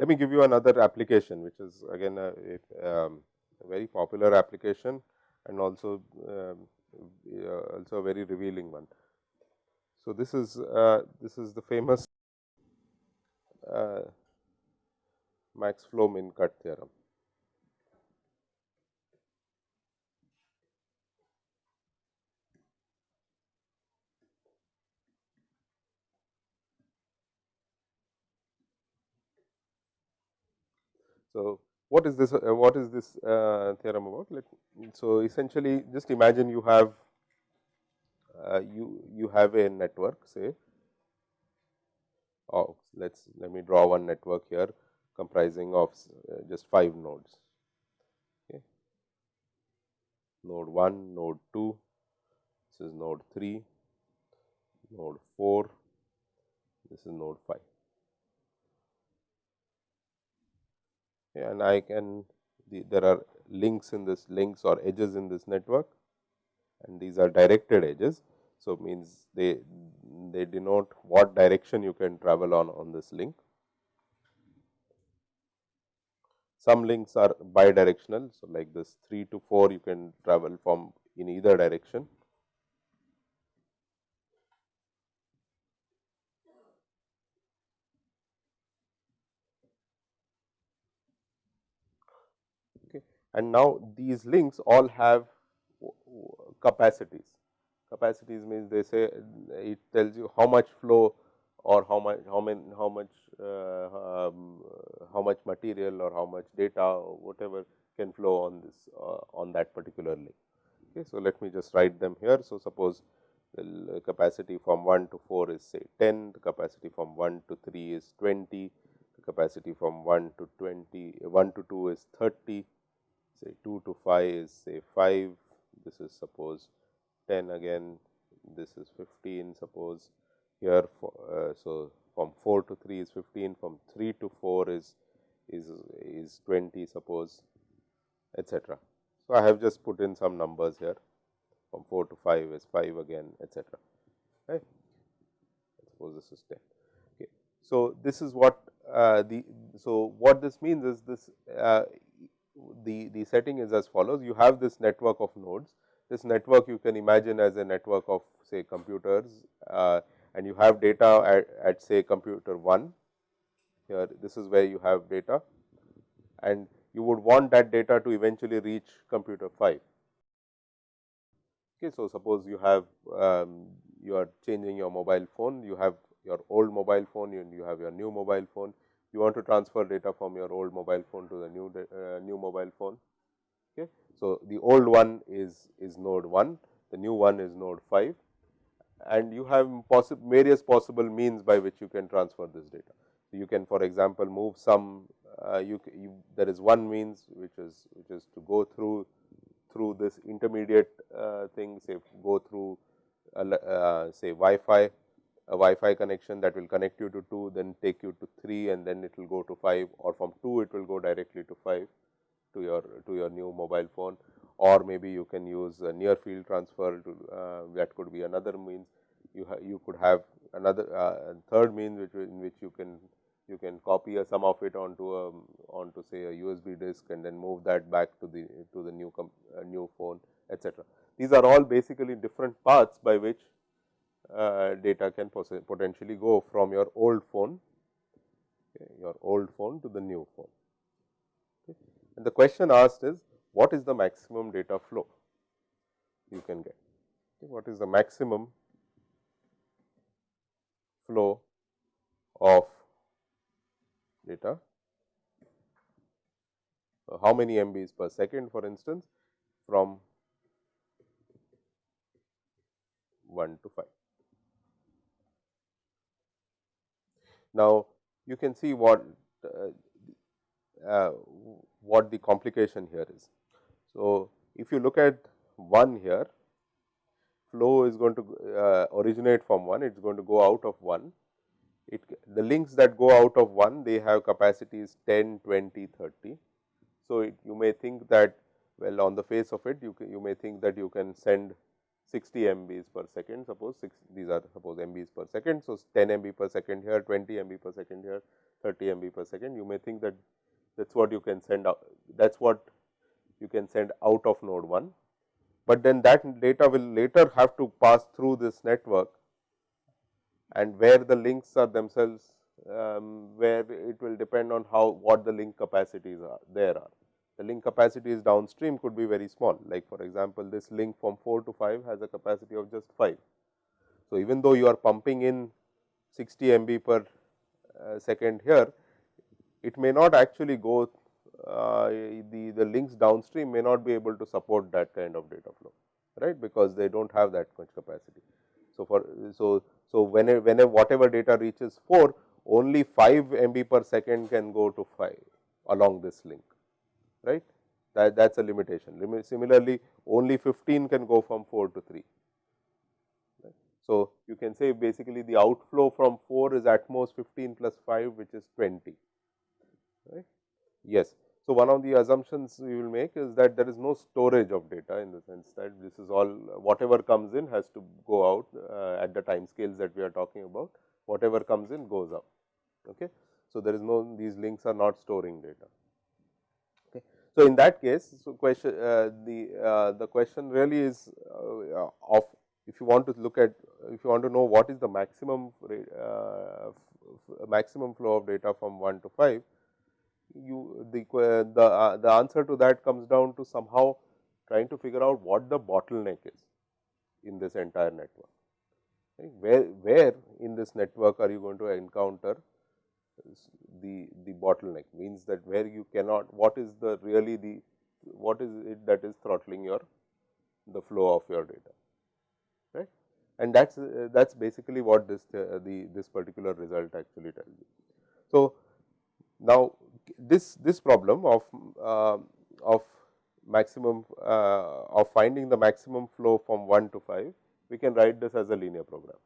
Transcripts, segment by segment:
Let me give you another application, which is again a, a, um, a very popular application and also um, uh, also a very revealing one. So, this is uh, this is the famous uh, max flow min cut theorem. So, what is this? Uh, what is this uh, theorem about? Let, so, essentially, just imagine you have uh, you you have a network, say. Oh, let's let me draw one network here, comprising of uh, just five nodes. Okay. Node one, node two, this is node three, node four, this is node five. and I can the, there are links in this links or edges in this network and these are directed edges. So, means they they denote what direction you can travel on on this link. Some links are bidirectional. So, like this 3 to 4 you can travel from in either direction Okay. and now these links all have capacities. Capacities means they say it tells you how much flow or how much how many how much uh, um, how much material or how much data or whatever can flow on this uh, on that particular link. Okay, so let me just write them here. So suppose the capacity from 1 to 4 is say 10, the capacity from 1 to 3 is 20, the capacity from 1 to 20, 1 to 2 is 30, say 2 to 5 is say 5, this is suppose 10 again, this is 15 suppose here. For, uh, so, from 4 to 3 is 15, from 3 to 4 is is is 20 suppose etc. So, I have just put in some numbers here from 4 to 5 is 5 again etc. Right. Suppose this is 10. Okay. So, this is what uh, the so what this means is this uh, the, the setting is as follows. You have this network of nodes. This network you can imagine as a network of say computers uh, and you have data at, at say computer 1 here this is where you have data and you would want that data to eventually reach computer 5. Okay, so, suppose you have um, you are changing your mobile phone, you have your old mobile phone and you have your new mobile phone you want to transfer data from your old mobile phone to the new uh, new mobile phone. Okay. So, the old one is is node 1, the new one is node 5 and you have possible various possible means by which you can transfer this data. So, you can for example, move some uh, you, you, there is one means which is which is to go through through this intermediate uh, thing say go through uh, say Wi-Fi a Wi-Fi connection that will connect you to 2, then take you to 3 and then it will go to 5 or from 2 it will go directly to 5 to your to your new mobile phone or maybe you can use a near field transfer to uh, that could be another means you you could have another uh, third means which in which you can you can copy a, some of it onto a onto say a USB disk and then move that back to the to the new uh, new phone etc. These are all basically different paths by which uh, data can potentially go from your old phone, okay, your old phone to the new phone. And the question asked is what is the maximum data flow you can get? What is the maximum flow of data? So, how many MBs per second for instance from 1 to 5. Now, you can see what uh, uh, what the complication here is. So, if you look at 1 here, flow is going to uh, originate from 1, it is going to go out of 1. it the links that go out of 1 they have capacities 10, 20, 30. So, it, you may think that well on the face of it you can, you may think that you can send 60 MBs per second suppose six, these are suppose MBs per second. So, 10 MB per second here 20 MB per second here 30 MB per second you may think that that is what you can send out that is what you can send out of node 1, but then that data will later have to pass through this network and where the links are themselves um, where it will depend on how what the link capacities are there are. The link capacities downstream could be very small like for example, this link from 4 to 5 has a capacity of just 5. So, even though you are pumping in 60 MB per uh, second here, it may not actually go uh, the, the links downstream may not be able to support that kind of data flow, right, because they do not have that much capacity. So, for so, so whenever, whenever whatever data reaches 4, only 5 MB per second can go to 5 along this link, right. That that is a limitation. Similarly, only 15 can go from 4 to 3. Right. So, you can say basically the outflow from 4 is at most 15 plus 5 which is 20 right. Yes. So, one of the assumptions we will make is that there is no storage of data in the sense that this is all whatever comes in has to go out uh, at the time scales that we are talking about whatever comes in goes out. Okay. So, there is no these links are not storing data. Okay. So, in that case, so question uh, the uh, the question really is uh, of if you want to look at if you want to know what is the maximum uh, maximum flow of data from 1 to 5 you the the uh, the answer to that comes down to somehow trying to figure out what the bottleneck is in this entire network. Right? Where where in this network are you going to encounter the the bottleneck means that where you cannot what is the really the what is it that is throttling your the flow of your data right and that's uh, that's basically what this uh, the this particular result actually tells you so now, this this problem of uh, of maximum uh, of finding the maximum flow from 1 to 5, we can write this as a linear program.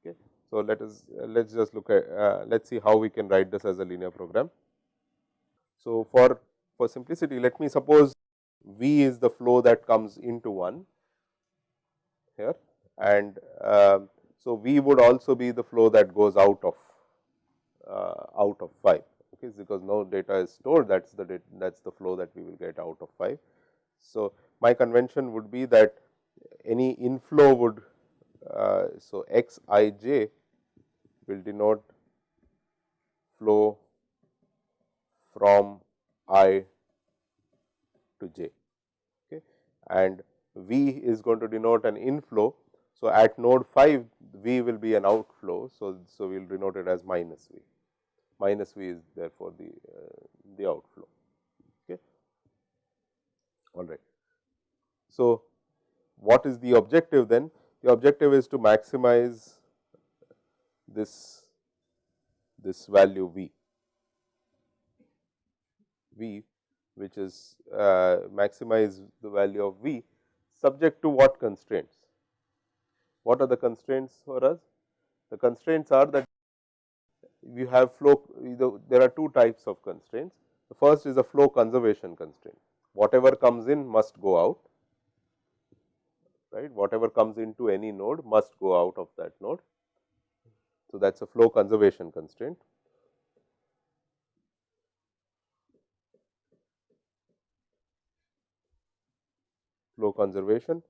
Okay. So, let us let us just look at uh, let us see how we can write this as a linear program. So, for for simplicity let me suppose V is the flow that comes into 1 here and uh, so V would also be the flow that goes out of uh, out of 5 okay, because no data is stored that is the that is the flow that we will get out of 5. So, my convention would be that any inflow would uh, so x i j will denote flow from i to j okay, and v is going to denote an inflow. So, at node 5 v will be an outflow. So, so we will denote it as minus v minus V is therefore the uh, the outflow. Okay. All right. So, what is the objective then? The objective is to maximize this this value V, V which is uh, maximize the value of V subject to what constraints? What are the constraints for us? The constraints are that we have flow there are two types of constraints. The first is a flow conservation constraint whatever comes in must go out right whatever comes into any node must go out of that node. So, that is a flow conservation constraint. Flow conservation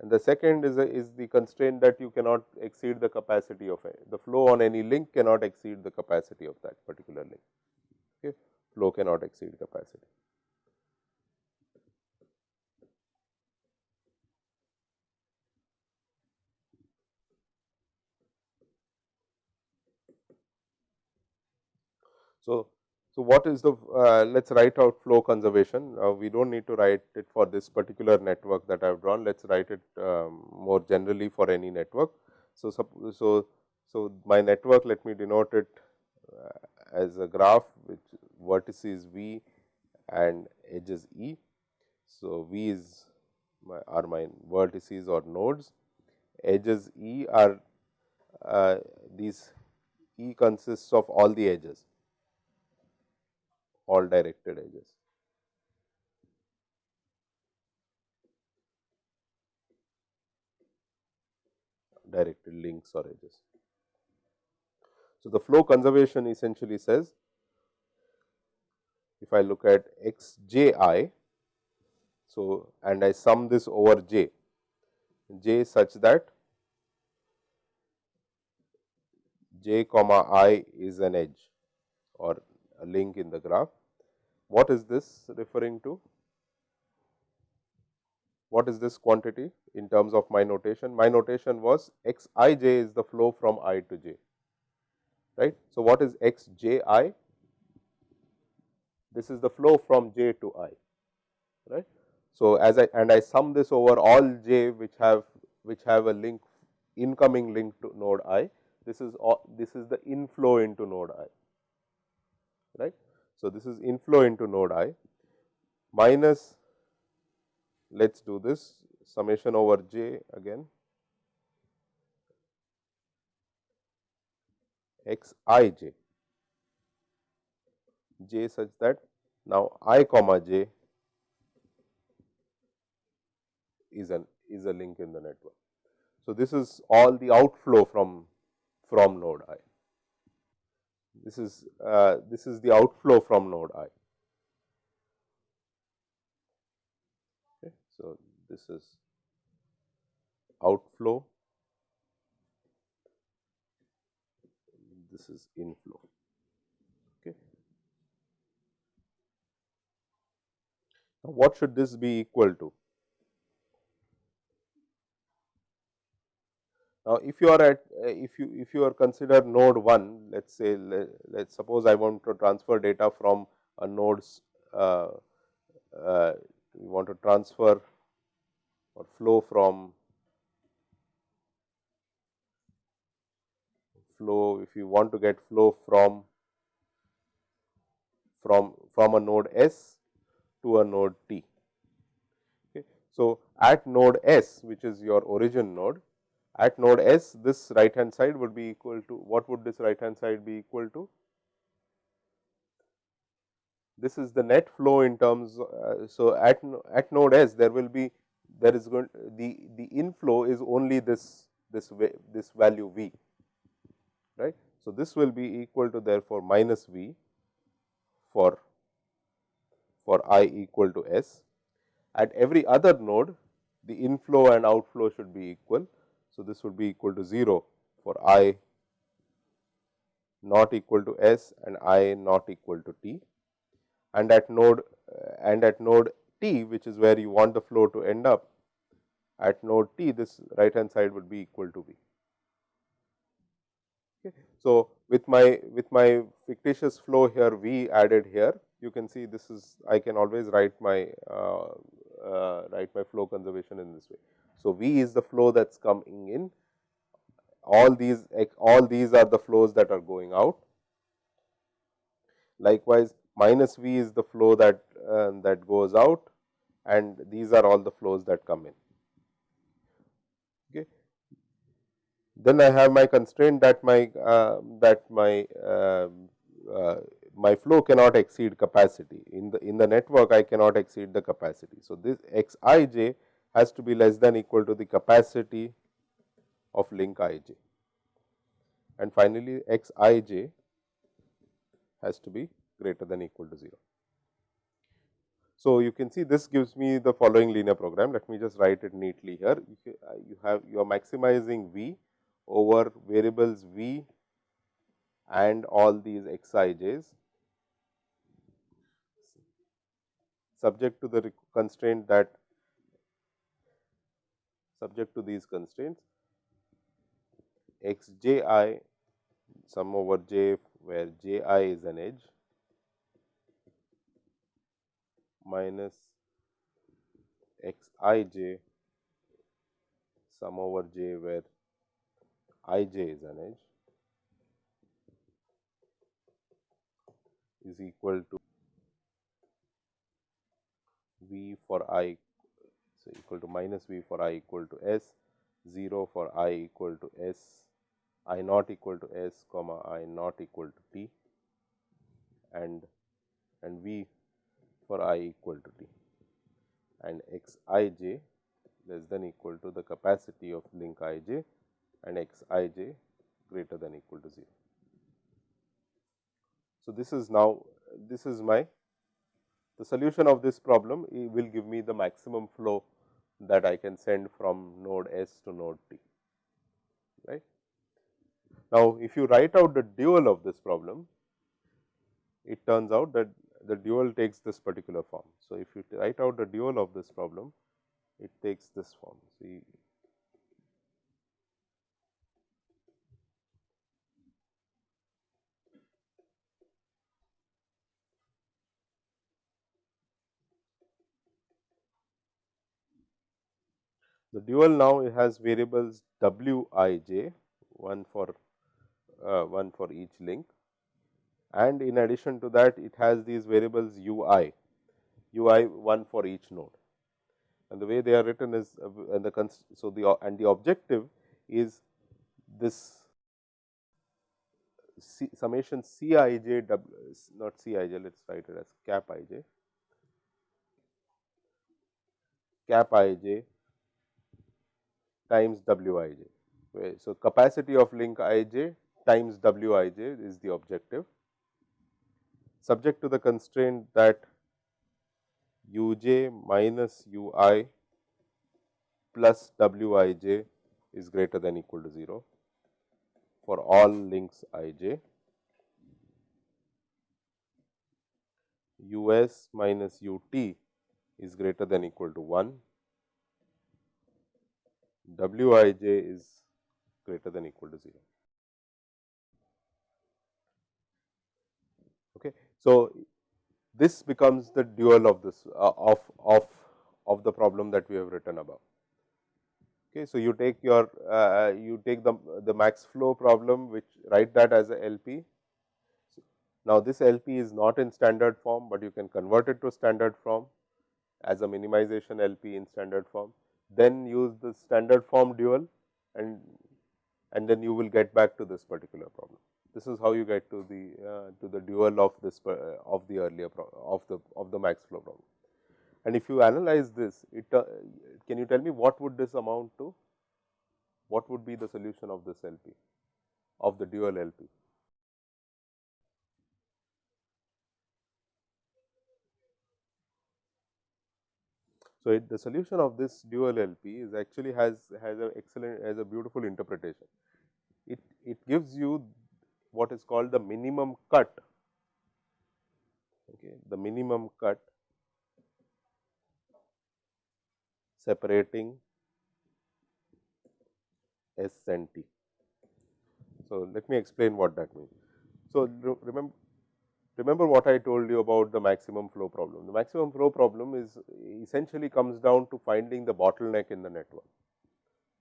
and the second is, a, is the constraint that you cannot exceed the capacity of a, the flow on any link cannot exceed the capacity of that particular link. Okay. Flow cannot exceed capacity. So, so, what is the uh, let us write out flow conservation. Uh, we do not need to write it for this particular network that I have drawn. Let us write it um, more generally for any network. So, so, so my network let me denote it uh, as a graph which vertices V and edges E. So, V is my are my vertices or nodes, edges E are uh, these E consists of all the edges, all directed edges. directed links or edges. So, the flow conservation essentially says if I look at x j i, so and I sum this over j, j such that j comma i is an edge or a link in the graph. What is this referring to? What is this quantity in terms of my notation? My notation was x i j is the flow from i to j, right. So, what is x j i? This is the flow from j to i, right. So, as I and I sum this over all j which have which have a link incoming link to node i, this is all, this is the inflow into node i, right. So, this is inflow into node i minus let us do this summation over j again x i j j such that now i comma j is an is a link in the network. So, this is all the outflow from from node i. This is uh, this is the outflow from node i. Okay. So, this is outflow, this is inflow. Okay. Now, what should this be equal to? Now, if you are at uh, if you if you are consider node 1 let us say let us suppose I want to transfer data from a nodes uh, uh, we want to transfer or flow from flow if you want to get flow from from from a node S to a node T. Okay. So, at node S which is your origin node at node S, this right hand side would be equal to what would this right hand side be equal to? This is the net flow in terms. Uh, so, at at node S, there will be there is going the the inflow is only this this way, this value v right. So, this will be equal to therefore minus v for for i equal to s. At every other node, the inflow and outflow should be equal. So, this would be equal to 0 for i not equal to s and i not equal to t and at node and at node t which is where you want the flow to end up at node t this right hand side would be equal to v. Okay. So, with my with my fictitious flow here v added here you can see this is I can always write my uh, uh, write my flow conservation in this way. So, V is the flow that is coming in, all these all these are the flows that are going out. Likewise, minus V is the flow that uh, that goes out and these are all the flows that come in. Okay. Then I have my constraint that my uh, that my uh, uh my flow cannot exceed capacity in the in the network I cannot exceed the capacity. So, this x i j has to be less than equal to the capacity of link i j and finally, x i j has to be greater than equal to 0. So, you can see this gives me the following linear program. Let me just write it neatly here. You uh, have you are maximizing V over variables V and all these x i j's subject to the constraint that subject to these constraints. X j i sum over j where j i is an edge minus x i j sum over j where i j is an edge is equal to v for i equal to minus v for i equal to s, 0 for i equal to s i naught equal to s comma i naught equal to t and and v for i equal to t and x i j less than equal to the capacity of link i j and x i j greater than equal to 0. So, this is now this is my the solution of this problem will give me the maximum flow that I can send from node S to node T right. Now, if you write out the dual of this problem, it turns out that the dual takes this particular form. So, if you write out the dual of this problem, it takes this form. See The dual now has variables w i j one for uh, one for each link. And in addition to that it has these variables u i u i one for each node. And the way they are written is uh, and the so the and the objective is this C, summation c i j w not c i j let us write it as cap i j. Cap i j times w i j. So, capacity of link i j times w i j is the objective subject to the constraint that u j minus u i plus w i j is greater than equal to 0 for all links i j. u s minus u t is greater than equal to 1 w i j is greater than equal to 0. Okay. So, this becomes the dual of this uh, of of of the problem that we have written above. Okay. So, you take your uh, you take the the max flow problem which write that as a LP. Now, this LP is not in standard form, but you can convert it to standard form as a minimization LP in standard form then use the standard form dual and and then you will get back to this particular problem. This is how you get to the uh, to the dual of this uh, of the earlier of the of the max flow problem. And if you analyze this, it uh, can you tell me what would this amount to? What would be the solution of this LP of the dual LP? So, it, the solution of this dual LP is actually has has a excellent has a beautiful interpretation. It it gives you what is called the minimum cut, okay, the minimum cut separating S and T. So, let me explain what that means. So, remember remember what I told you about the maximum flow problem. The maximum flow problem is essentially comes down to finding the bottleneck in the network,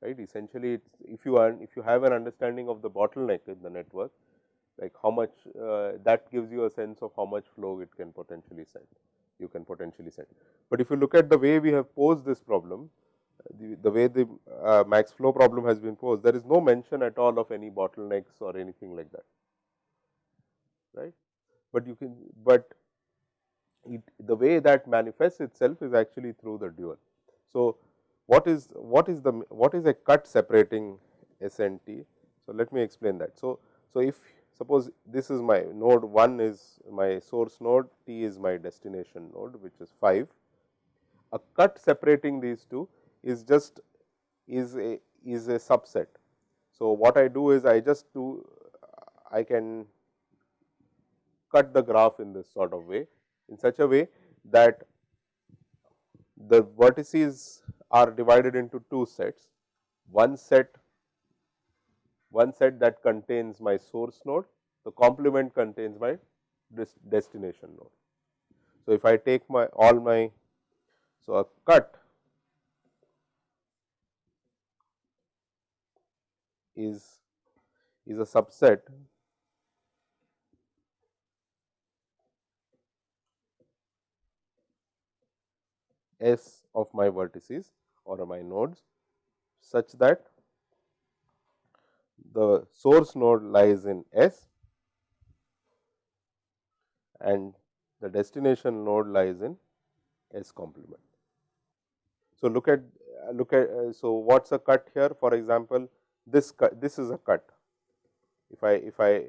right. Essentially, if you are if you have an understanding of the bottleneck in the network, like how much uh, that gives you a sense of how much flow it can potentially send, you can potentially send. But if you look at the way we have posed this problem, the, the way the uh, max flow problem has been posed, there is no mention at all of any bottlenecks or anything like that, right but you can but it, the way that manifests itself is actually through the dual. So, what is what is the what is a cut separating S and T? So, let me explain that. So, so if suppose this is my node 1 is my source node, T is my destination node which is 5. A cut separating these two is just is a is a subset. So, what I do is I just do I can cut the graph in this sort of way in such a way that the vertices are divided into two sets. One set one set that contains my source node, the complement contains my destination node. So, if I take my all my so a cut is is a subset S of my vertices or my nodes such that the source node lies in S and the destination node lies in S complement. So, look at look at uh, so what is a cut here for example, this cut this is a cut. If I if I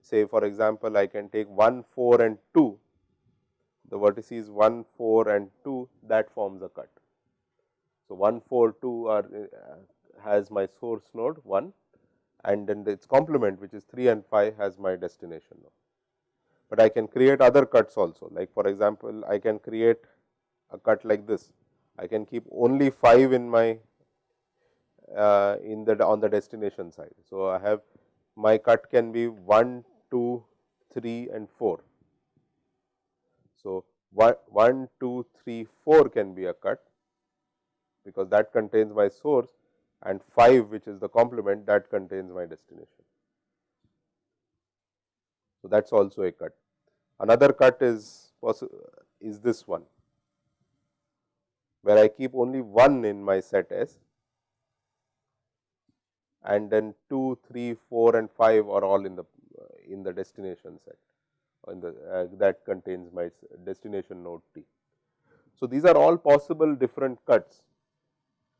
say for example, I can take 1 4 and 2 the vertices 1 4 and 2 that forms a cut. So, 1 4 2 are uh, has my source node 1 and then its complement which is 3 and 5 has my destination node. But I can create other cuts also like for example, I can create a cut like this. I can keep only 5 in my uh, in the on the destination side. So, I have my cut can be 1, 2, 3 and 4. So, 1, 2, 3, 4 can be a cut because that contains my source and 5 which is the complement that contains my destination. So, that is also a cut. Another cut is is this one, where I keep only 1 in my set S and then 2, 3, 4 and 5 are all in the in the destination set the uh, that contains my destination node T. So, these are all possible different cuts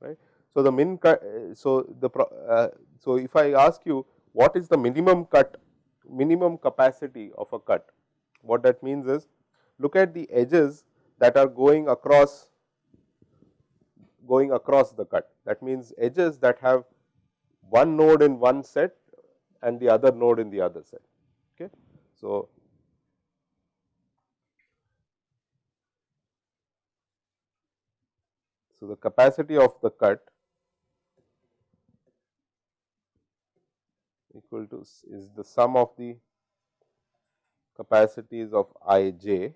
right. So, the min cut so the uh, so if I ask you what is the minimum cut minimum capacity of a cut what that means is look at the edges that are going across going across the cut that means edges that have one node in one set and the other node in the other set okay so So, the capacity of the cut equal to is the sum of the capacities of i j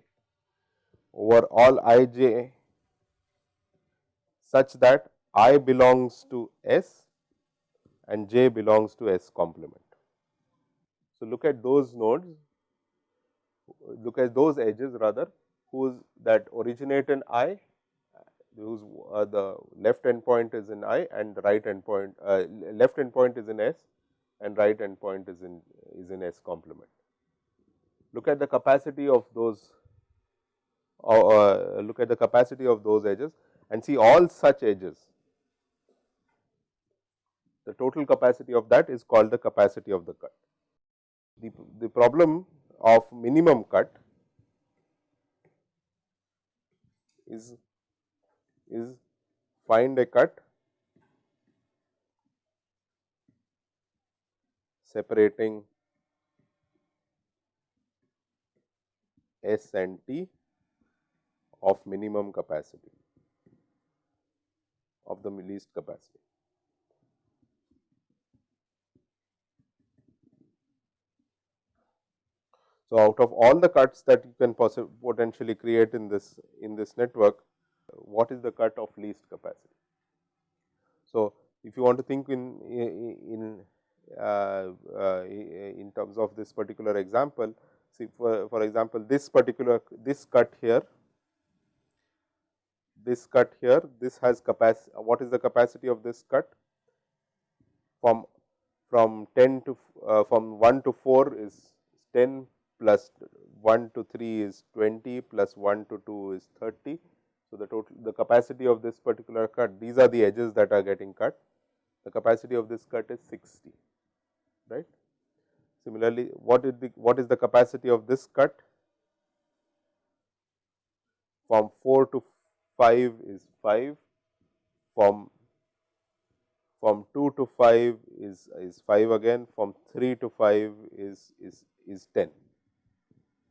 over all i j such that i belongs to S and j belongs to S complement. So, look at those nodes, look at those edges rather whose that originate in i whose uh, the left endpoint is in I and the right endpoint uh, left endpoint is in S and right endpoint is in is in S complement. Look at the capacity of those uh, uh, look at the capacity of those edges and see all such edges. The total capacity of that is called the capacity of the cut. The, the problem of minimum cut is is find a cut separating S and T of minimum capacity of the least capacity. So, out of all the cuts that you can potentially create in this in this network, what is the cut of least capacity. So, if you want to think in in uh, uh, in terms of this particular example, see for, for example, this particular this cut here, this cut here, this has capacity. What is the capacity of this cut? From from 10 to uh, from 1 to 4 is 10 plus 1 to 3 is 20 plus 1 to 2 is 30 so, the total the capacity of this particular cut these are the edges that are getting cut. The capacity of this cut is 60 right. Similarly, what is the what is the capacity of this cut? From 4 to 5 is 5 from from 2 to 5 is is 5 again. From 3 to 5 is is is 10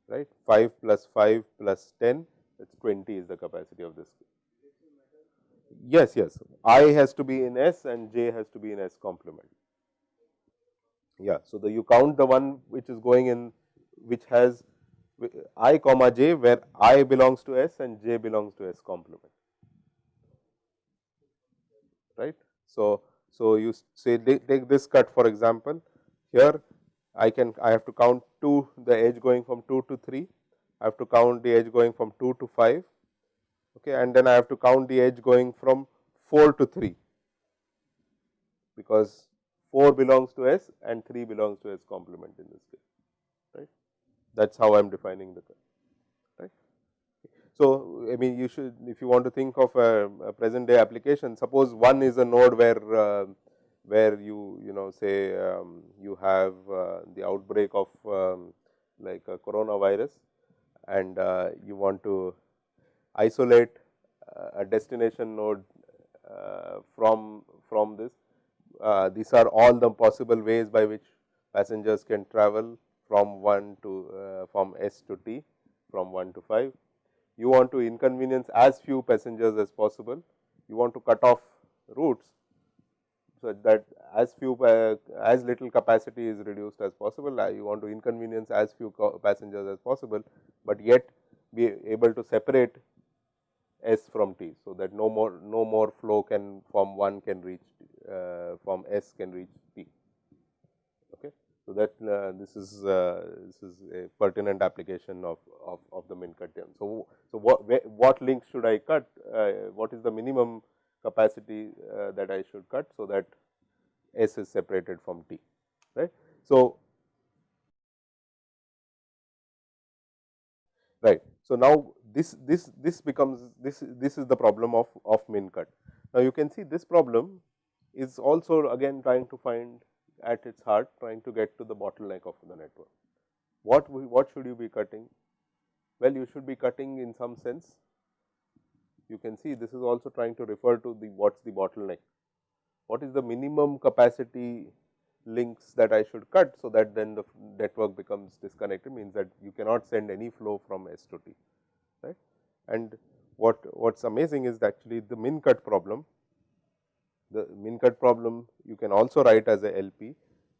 right? 5 plus 5 plus 10 it is 20 is the capacity of this. Yes, yes, I has to be in S and J has to be in S complement. Yeah, so the you count the one which is going in which has i comma j where i belongs to S and j belongs to S complement. Right. So, so you say take this cut for example, here I can I have to count 2 the edge going from 2 to 3 I have to count the edge going from 2 to 5 okay, and then I have to count the edge going from 4 to 3 because 4 belongs to S and 3 belongs to S complement in this case, right. That is how I am defining the right. So, I mean you should if you want to think of a, a present day application, suppose one is a node where uh, where you you know say um, you have uh, the outbreak of um, like a coronavirus and uh, you want to isolate uh, a destination node uh, from from this. Uh, these are all the possible ways by which passengers can travel from 1 to uh, from S to T from 1 to 5. You want to inconvenience as few passengers as possible. You want to cut off routes so that as few uh, as little capacity is reduced as possible. You want to inconvenience as few passengers as possible, but yet be able to separate S from T. So, that no more no more flow can from 1 can reach uh, from S can reach T. Okay. So, that uh, this is uh, this is a pertinent application of, of, of the min cut theorem. So, so what what links should I cut? Uh, what is the minimum capacity uh, that I should cut? So, that S is separated from T right. So, right. So, now this this this becomes this this is the problem of of min cut. Now, you can see this problem is also again trying to find at its heart trying to get to the bottleneck of the network. What we, what should you be cutting? Well, you should be cutting in some sense. You can see this is also trying to refer to the what is the bottleneck. What is the minimum capacity links that I should cut. So, that then the network becomes disconnected means that you cannot send any flow from S to T right. And what what is amazing is actually the min cut problem, the min cut problem you can also write as a LP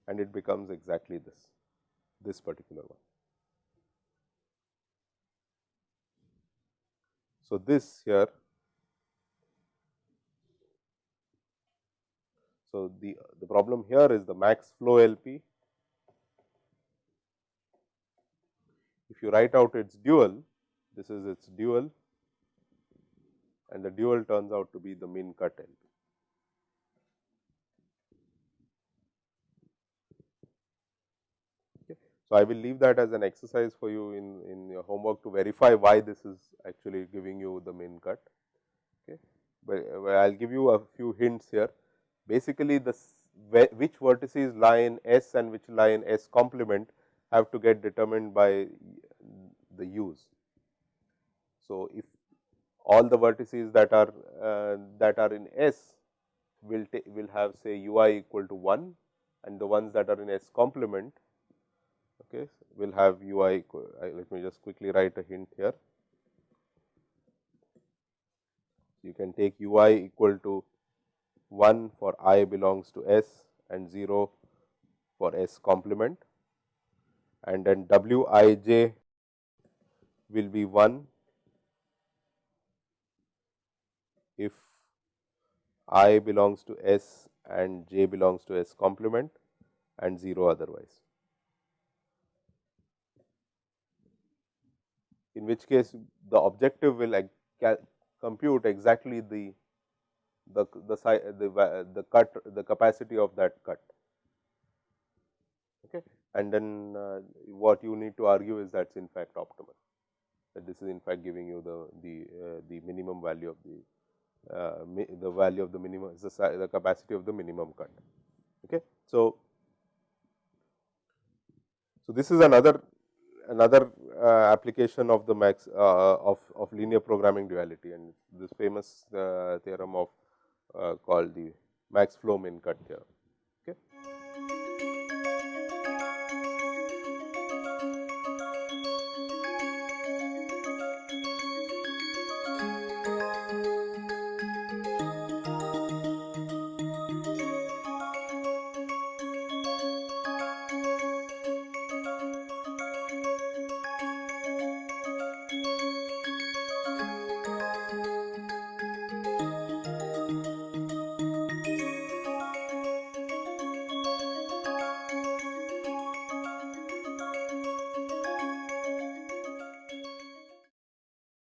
and it becomes exactly this, this particular one. So, this here So, the, the problem here is the max flow LP. If you write out its dual, this is its dual and the dual turns out to be the min cut LP. So, I will leave that as an exercise for you in, in your homework to verify why this is actually giving you the min cut. Okay. But I will give you a few hints here basically the which vertices lie in S and which lie in S complement have to get determined by the U's. So, if all the vertices that are uh, that are in S will will have say u i equal to 1 and the ones that are in S complement okay, will have u i equal, let me just quickly write a hint here. You can take u i equal to 1 for i belongs to S and 0 for S complement and then W i j will be 1 if i belongs to S and j belongs to S complement and 0 otherwise. In which case the objective will compute exactly the the the the the cut the capacity of that cut. Okay? And then uh, what you need to argue is that is in fact optimal. That this is in fact giving you the the uh, the minimum value of the uh, the value of the minimum is the, the capacity of the minimum cut. Okay? So so this is another another uh, application of the max uh, of of linear programming duality. And this famous uh, theorem of uh, Uh, called the max flow min cut theorem.